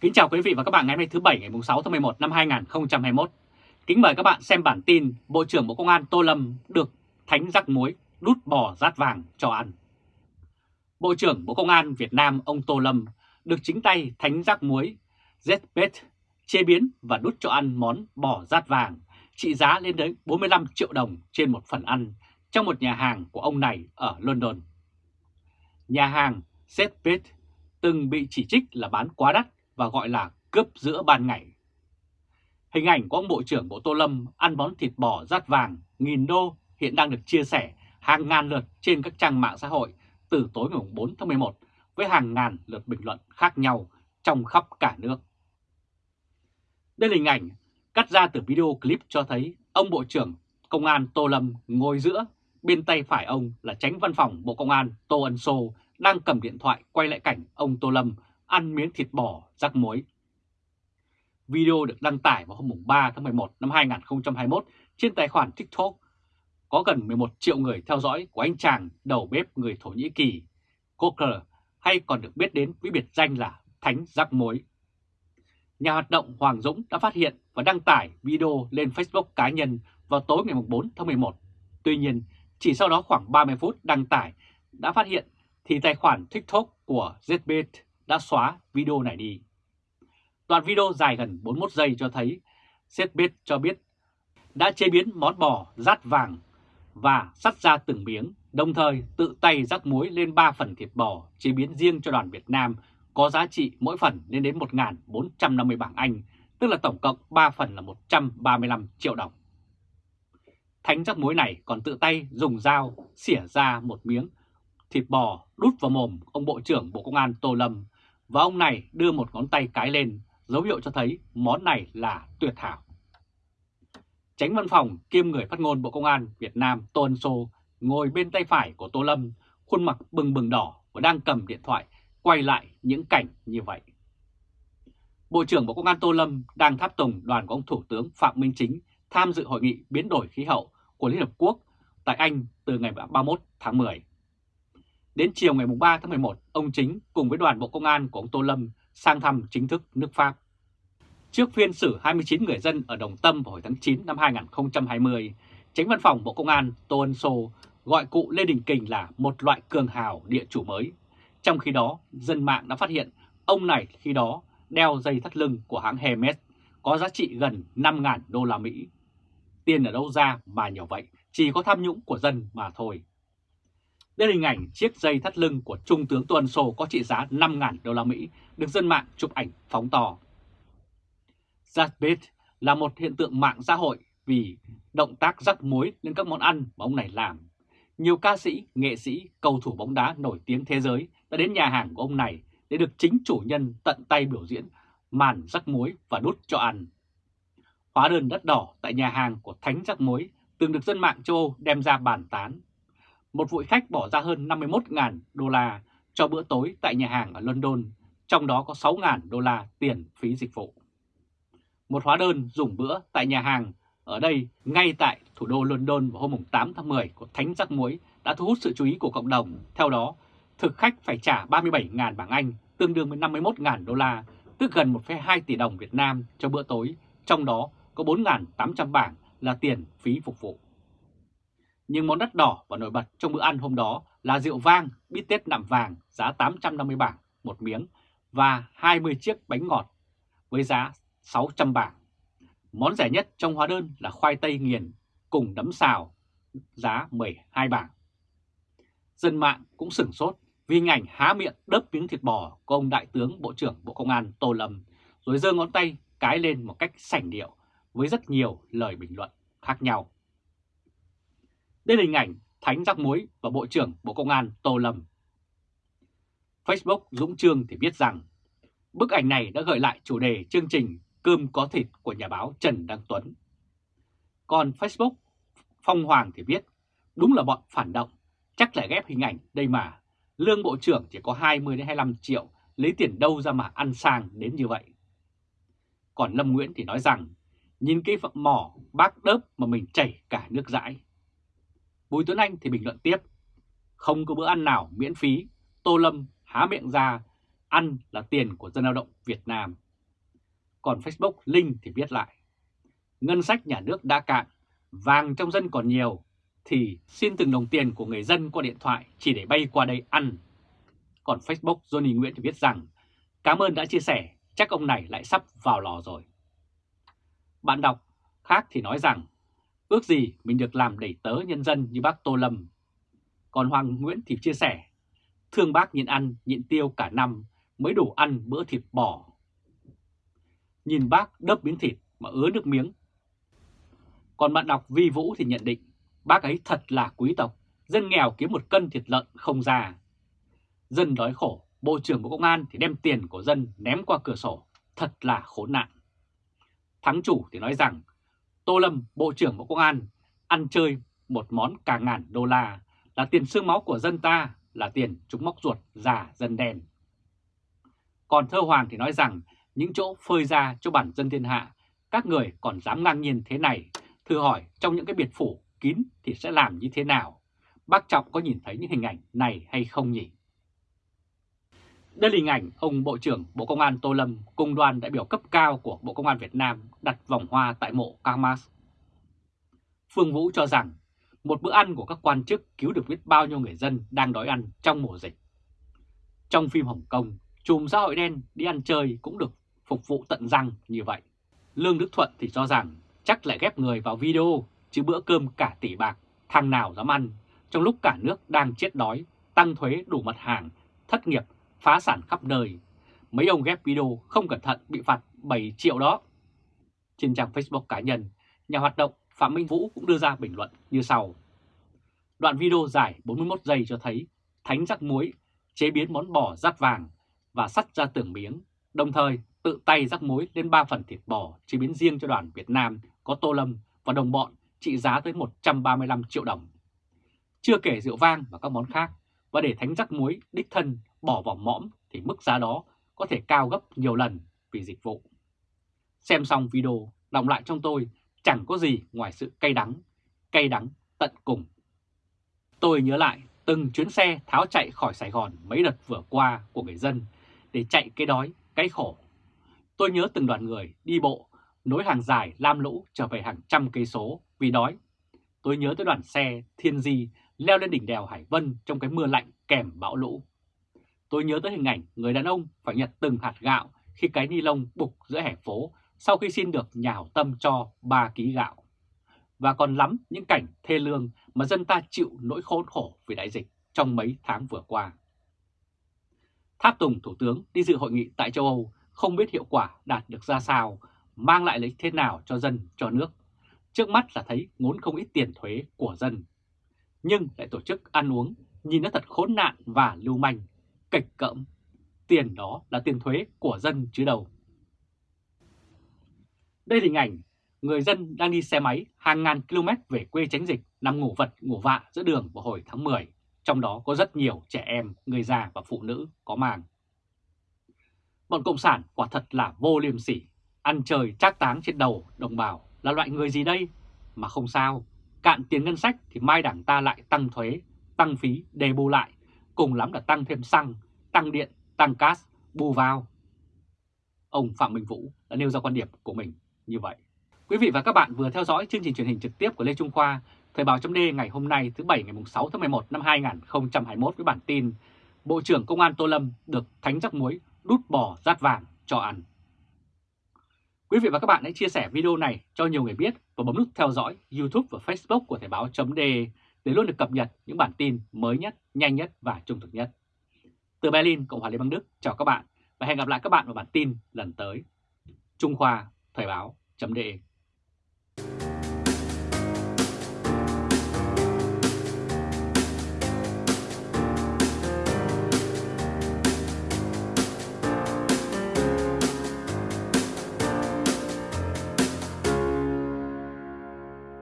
Kính chào quý vị và các bạn ngày hôm nay thứ Bảy, ngày 6 tháng 11 năm 2021. Kính mời các bạn xem bản tin Bộ trưởng Bộ Công an Tô Lâm được thánh rắc muối, đút bò rát vàng cho ăn. Bộ trưởng Bộ Công an Việt Nam ông Tô Lâm được chính tay thánh rắc muối, ZBet chế biến và đút cho ăn món bò rát vàng, trị giá lên đến 45 triệu đồng trên một phần ăn trong một nhà hàng của ông này ở London. Nhà hàng ZBet từng bị chỉ trích là bán quá đắt và gọi là cướp giữa ban ngày. Hình ảnh của ông Bộ trưởng Bộ Tô Lâm ăn món thịt bò rát vàng nghìn đô hiện đang được chia sẻ hàng ngàn lượt trên các trang mạng xã hội từ tối ngày 4 tháng 11 với hàng ngàn lượt bình luận khác nhau trong khắp cả nước. Đây là hình ảnh cắt ra từ video clip cho thấy ông Bộ trưởng Công an Tô Lâm ngồi giữa, bên tay phải ông là tránh văn phòng Bộ Công an Tô Ân Sô đang cầm điện thoại quay lại cảnh ông Tô Lâm ăn miếng thịt bò rắc muối. Video được đăng tải vào hôm 3 tháng 11 năm 2021 trên tài khoản TikTok. Có gần 11 triệu người theo dõi của anh chàng đầu bếp người Thổ Nhĩ Kỳ, Coker, hay còn được biết đến với biệt danh là Thánh Rắc Muối. Nhà hoạt động Hoàng Dũng đã phát hiện và đăng tải video lên Facebook cá nhân vào tối ngày 4 tháng 11. Tuy nhiên, chỉ sau đó khoảng 30 phút đăng tải đã phát hiện thì tài khoản TikTok của ZBit đã xóa video này đi. Đoạn video dài gần 41 giây cho thấy ZBit cho biết đã chế biến món bò rát vàng và sắt ra từng miếng, đồng thời tự tay rắc muối lên 3 phần thịt bò chế biến riêng cho đoàn Việt Nam có giá trị mỗi phần lên đến 1.450 bảng Anh, tức là tổng cộng 3 phần là 135 triệu đồng. Thánh rắc muối này còn tự tay dùng dao xỉa ra một miếng thịt bò đút vào mồm ông Bộ trưởng Bộ Công an Tô Lâm và ông này đưa một ngón tay cái lên, dấu hiệu cho thấy món này là tuyệt hảo. Tránh văn phòng kiêm người phát ngôn Bộ Công an Việt Nam Tô Ân Sô ngồi bên tay phải của Tô Lâm, khuôn mặt bừng bừng đỏ và đang cầm điện thoại quay lại những cảnh như vậy. Bộ trưởng Bộ Công an Tô Lâm đang tháp tùng đoàn của ông Thủ tướng Phạm Minh Chính tham dự hội nghị biến đổi khí hậu của Liên Hợp Quốc tại Anh từ ngày 31 tháng 10. Đến chiều ngày 3 tháng 11, ông Chính cùng với đoàn Bộ Công an của ông Tô Lâm sang thăm chính thức nước Pháp. Trước phiên xử 29 người dân ở Đồng Tâm vào hồi tháng 9 năm 2020, Tránh Văn phòng Bộ Công an Tô Ân Sô gọi cụ Lê Đình Kình là một loại cường hào địa chủ mới. Trong khi đó, dân mạng đã phát hiện ông này khi đó đeo dây thắt lưng của hãng Hermes có giá trị gần 5.000 đô la Mỹ. Tiền ở đâu ra mà nhiều vậy, chỉ có tham nhũng của dân mà thôi đến hình ảnh chiếc dây thắt lưng của Trung tướng Tô Ân Sô có trị giá 5.000 đô la Mỹ được dân mạng chụp ảnh phóng to. Zatbit là một hiện tượng mạng xã hội vì động tác rắc muối lên các món ăn mà ông này làm. Nhiều ca sĩ, nghệ sĩ, cầu thủ bóng đá nổi tiếng thế giới đã đến nhà hàng của ông này để được chính chủ nhân tận tay biểu diễn màn rắc muối và đút cho ăn. Hóa đơn đất đỏ tại nhà hàng của Thánh Rắc Muối từng được dân mạng châu Âu đem ra bàn tán một vị khách bỏ ra hơn 51.000 đô la cho bữa tối tại nhà hàng ở London, trong đó có 6.000 đô la tiền phí dịch vụ. Một hóa đơn dùng bữa tại nhà hàng ở đây ngay tại thủ đô London vào hôm 8 tháng 10 của Thánh Giác Muối đã thu hút sự chú ý của cộng đồng. Theo đó, thực khách phải trả 37.000 bảng Anh, tương đương với 51.000 đô la, tức gần 1,2 tỷ đồng Việt Nam cho bữa tối, trong đó có 4.800 bảng là tiền phí phục vụ. Nhưng món đắt đỏ và nổi bật trong bữa ăn hôm đó là rượu vang, bít tết nạm vàng giá 850 bảng một miếng và 20 chiếc bánh ngọt với giá 600 bảng. Món rẻ nhất trong hóa đơn là khoai tây nghiền cùng nấm xào giá 12 bảng. Dân mạng cũng sửng sốt vì hình ảnh há miệng đớp miếng thịt bò của ông Đại tướng Bộ trưởng Bộ Công an Tô Lâm rồi giơ ngón tay cái lên một cách sảnh điệu với rất nhiều lời bình luận khác nhau. Đây là hình ảnh Thánh Giác Muối và Bộ trưởng Bộ Công an Tô Lâm. Facebook Dũng Trương thì viết rằng bức ảnh này đã gợi lại chủ đề chương trình Cơm có thịt của nhà báo Trần Đăng Tuấn. Còn Facebook Phong Hoàng thì viết đúng là bọn phản động, chắc là ghép hình ảnh đây mà. Lương Bộ trưởng chỉ có 20-25 triệu, lấy tiền đâu ra mà ăn sang đến như vậy. Còn Lâm Nguyễn thì nói rằng, nhìn cái mỏ bác đớp mà mình chảy cả nước dãi. Bùi Tuấn Anh thì bình luận tiếp, không có bữa ăn nào miễn phí, Tô Lâm há miệng ra, ăn là tiền của dân lao động Việt Nam. Còn Facebook Linh thì viết lại. Ngân sách nhà nước đã cạn, vàng trong dân còn nhiều, thì xin từng đồng tiền của người dân qua điện thoại chỉ để bay qua đây ăn. Còn Facebook Johnny Nguyễn thì viết rằng, cảm ơn đã chia sẻ, chắc ông này lại sắp vào lò rồi. Bạn đọc khác thì nói rằng, ước gì mình được làm đẩy tớ nhân dân như bác Tô Lâm. Còn Hoàng Nguyễn thì chia sẻ, thương bác nhịn ăn, nhịn tiêu cả năm mới đủ ăn bữa thịt bò. Nhìn bác đớp miếng thịt mà ứa nước miếng. Còn bạn đọc Vi Vũ thì nhận định, bác ấy thật là quý tộc, dân nghèo kiếm một cân thịt lợn không ra. Dân đói khổ, Bộ trưởng Bộ Công an thì đem tiền của dân ném qua cửa sổ, thật là khốn nạn. Thắng chủ thì nói rằng, Tô Lâm, Bộ trưởng Bộ Công an, ăn chơi một món cả ngàn đô la là tiền xương máu của dân ta, là tiền chúng móc ruột giả dân đen. Còn Thơ Hoàng thì nói rằng, những chỗ phơi ra cho bản dân thiên hạ, các người còn dám ngang nhiên thế này, thử hỏi trong những cái biệt phủ kín thì sẽ làm như thế nào? Bác Trọng có nhìn thấy những hình ảnh này hay không nhỉ? Đây là hình ảnh ông Bộ trưởng Bộ Công an Tô Lâm cùng đoàn đại biểu cấp cao của Bộ Công an Việt Nam đặt vòng hoa tại mộ Kamas. Phương Vũ cho rằng một bữa ăn của các quan chức cứu được biết bao nhiêu người dân đang đói ăn trong mùa dịch. Trong phim Hồng Kông, chùm xã hội đen đi ăn chơi cũng được phục vụ tận răng như vậy. Lương Đức Thuận thì cho rằng chắc lại ghép người vào video chứ bữa cơm cả tỷ bạc, thằng nào dám ăn trong lúc cả nước đang chết đói, tăng thuế đủ mặt hàng, thất nghiệp phá sản khắp nơi. Mấy ông ghép video không cẩn thận bị phạt 7 triệu đó. Trên trang Facebook cá nhân, nhà hoạt động Phạm Minh Vũ cũng đưa ra bình luận như sau. Đoạn video dài 41 giây cho thấy thánh rắc muối chế biến món bò rát vàng và sắt ra từng miếng, đồng thời tự tay rắc muối lên 3 phần thịt bò chế biến riêng cho đoàn Việt Nam có Tô Lâm và đồng bọn trị giá tới 135 triệu đồng. Chưa kể rượu vang và các món khác, và để thánh rắc muối đích thân bỏ vào mõm thì mức giá đó có thể cao gấp nhiều lần vì dịch vụ. Xem xong video, đọng lại trong tôi chẳng có gì ngoài sự cay đắng, cay đắng tận cùng. Tôi nhớ lại từng chuyến xe tháo chạy khỏi Sài Gòn mấy đợt vừa qua của người dân để chạy cái đói, cái khổ. Tôi nhớ từng đoàn người đi bộ, nối hàng dài lam lũ trở về hàng trăm cây số vì đói. Tôi nhớ tới đoàn xe Thiên Di leo lên đỉnh đèo Hải Vân trong cái mưa lạnh kèm bão lũ. Tôi nhớ tới hình ảnh người đàn ông phải nhặt từng hạt gạo khi cái ni lông bục giữa hẻ phố sau khi xin được nhà hảo tâm cho 3 ký gạo. Và còn lắm những cảnh thê lương mà dân ta chịu nỗi khốn khổ vì đại dịch trong mấy tháng vừa qua. Tháp Tùng Thủ tướng đi dự hội nghị tại châu Âu không biết hiệu quả đạt được ra sao, mang lại lợi thế nào cho dân, cho nước. Trước mắt là thấy ngốn không ít tiền thuế của dân. Nhưng lại tổ chức ăn uống, nhìn nó thật khốn nạn và lưu manh, kịch cỡm. Tiền đó là tiền thuế của dân chứ đâu. Đây là hình ảnh người dân đang đi xe máy hàng ngàn km về quê tránh dịch nằm ngủ vật ngủ vạ giữa đường vào hồi tháng 10, trong đó có rất nhiều trẻ em, người già và phụ nữ có màng. Bọn Cộng sản quả thật là vô liêm sỉ, ăn trời trác táng trên đầu đồng bào là loại người gì đây? Mà không sao, cạn tiền ngân sách thì mai đảng ta lại tăng thuế, tăng phí, đề bù lại, cùng lắm là tăng thêm xăng, tăng điện, tăng gas, bù vào. Ông Phạm Minh Vũ đã nêu ra quan điểm của mình như vậy. Quý vị và các bạn vừa theo dõi chương trình truyền hình trực tiếp của Lê Trung Khoa, Thời báo chấm ngày hôm nay thứ Bảy ngày 6 tháng 11 năm 2021 với bản tin Bộ trưởng Công an Tô Lâm được thánh rắc muối đút bò rát vàng cho ăn. Quý vị và các bạn hãy chia sẻ video này cho nhiều người biết và bấm nút theo dõi YouTube và Facebook của Thời báo chấm để để luôn được cập nhật những bản tin mới nhất, nhanh nhất và trung thực nhất. Từ Berlin, Cộng hòa Liên bang Đức, chào các bạn và hẹn gặp lại các bạn vào bản tin lần tới. Trung Khoa Thời báo chấm